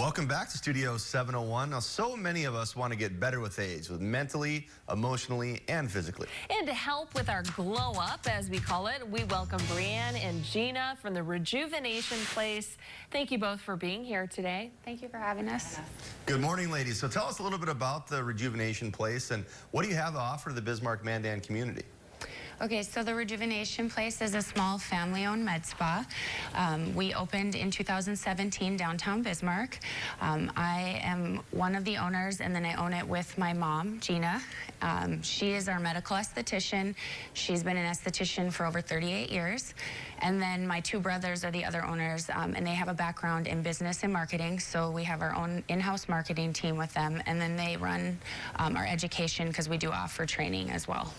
Welcome back to Studio 701. Now, so many of us want to get better with age, with mentally, emotionally, and physically. And to help with our glow up, as we call it, we welcome Brianne and Gina from the Rejuvenation Place. Thank you both for being here today. Thank you for having us. Good morning, ladies. So tell us a little bit about the Rejuvenation Place and what do you have to offer the Bismarck Mandan community? Okay, so the Rejuvenation Place is a small family-owned med spa. Um, we opened in 2017 downtown Bismarck. Um, I am one of the owners, and then I own it with my mom, Gina. Um, she is our medical esthetician. She's been an esthetician for over 38 years. And then my two brothers are the other owners, um, and they have a background in business and marketing. So we have our own in-house marketing team with them, and then they run um, our education because we do offer training as well.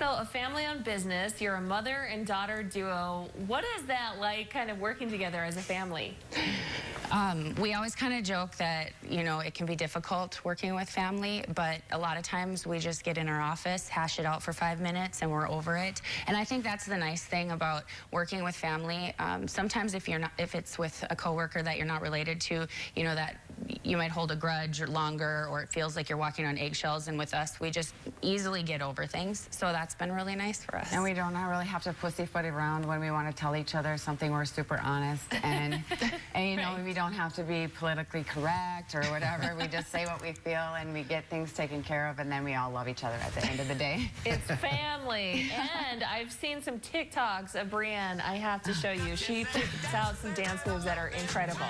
So a family-owned business, you're a mother and daughter duo. What is that like kind of working together as a family? Um, we always kind of joke that, you know, it can be difficult working with family, but a lot of times we just get in our office, hash it out for five minutes, and we're over it. And I think that's the nice thing about working with family. Um, sometimes if you're not, if it's with a coworker that you're not related to, you know, that you might hold a grudge or longer, or it feels like you're walking on eggshells. And with us, we just easily get over things. So that's been really nice for us. And we don't really have to pussyfoot around when we want to tell each other something. We're super honest, and and you know right. we don't have to be politically correct or whatever. we just say what we feel, and we get things taken care of, and then we all love each other at the end of the day. It's family, and I've seen some TikToks of Brianne. I have to show you. She puts out some dance moves that are incredible.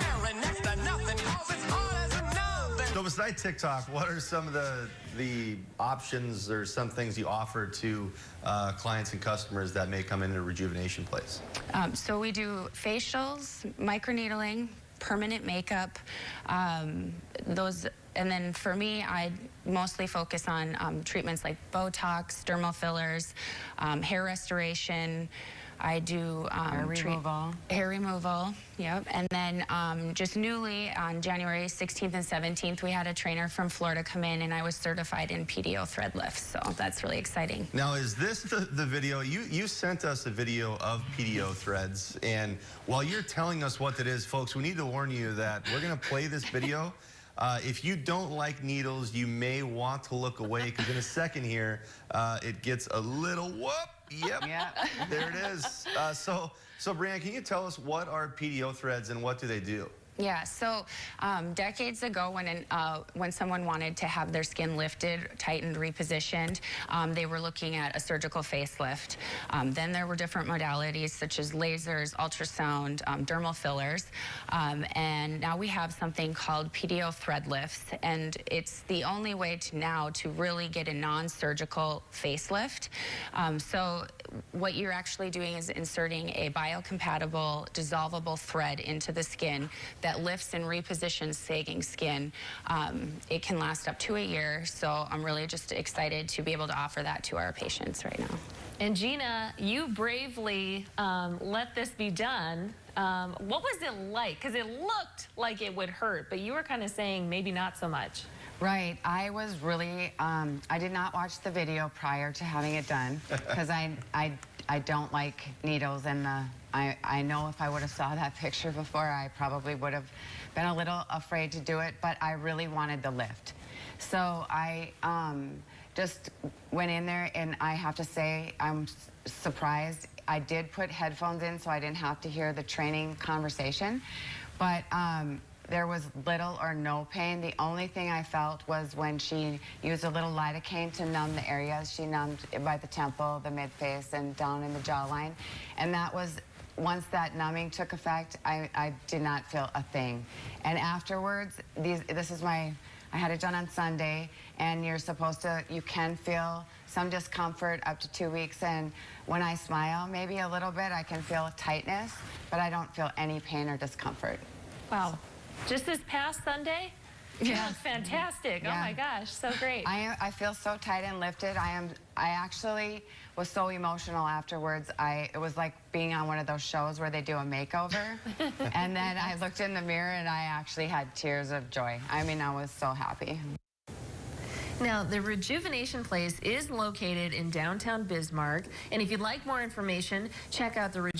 So besides TikTok, what are some of the the options or some things you offer to uh, clients and customers that may come into a rejuvenation place? Um, so we do facials, microneedling, permanent makeup, um, those, and then for me, I mostly focus on um, treatments like Botox, dermal fillers, um, hair restoration, I do um, hair removal. Hair removal, yep. And then um, just newly on January 16th and 17th, we had a trainer from Florida come in and I was certified in PDO thread lifts. So that's really exciting. Now, is this the, the video? You, you sent us a video of PDO threads. And while you're telling us what it is, folks, we need to warn you that we're going to play this video. Uh, if you don't like needles, you may want to look away because in a second here, uh, it gets a little whoop. Yep. Yeah. there it is. Uh, so, so Brianne, can you tell us what are PDO threads and what do they do? Yeah, so um, decades ago when, an, uh, when someone wanted to have their skin lifted, tightened, repositioned, um, they were looking at a surgical facelift. Um, then there were different modalities such as lasers, ultrasound, um, dermal fillers, um, and now we have something called PDO thread lifts, and it's the only way to now to really get a non-surgical facelift. Um, so what you're actually doing is inserting a biocompatible dissolvable thread into the skin that lifts and repositions sagging skin. Um, it can last up to a year, so I'm really just excited to be able to offer that to our patients right now. And Gina, you bravely um, let this be done. Um, what was it like? Because it looked like it would hurt, but you were kind of saying maybe not so much. Right. I was really, um, I did not watch the video prior to having it done because I, I, I don't like needles and the, I, I know if I would have saw that picture before, I probably would have been a little afraid to do it, but I really wanted the lift. So I um, just went in there and I have to say I'm surprised. I did put headphones in so I didn't have to hear the training conversation, but um, there was little or no pain. The only thing I felt was when she used a little lidocaine to numb the areas. She numbed by the temple, the mid-face, and down in the jawline. And that was once that numbing took effect, I, I did not feel a thing. And afterwards, these, this is my, I had it done on Sunday, and you're supposed to, you can feel some discomfort up to two weeks. And when I smile, maybe a little bit, I can feel tightness, but I don't feel any pain or discomfort. Wow. Just this past Sunday? Yeah, fantastic. Oh yeah. Oh my gosh, so great. I, I feel so tight and lifted. I am. I actually was so emotional afterwards. I it was like being on one of those shows where they do a makeover, and then I looked in the mirror and I actually had tears of joy. I mean, I was so happy. Now, the Rejuvenation Place is located in downtown Bismarck, and if you'd like more information, check out the Rejuvenation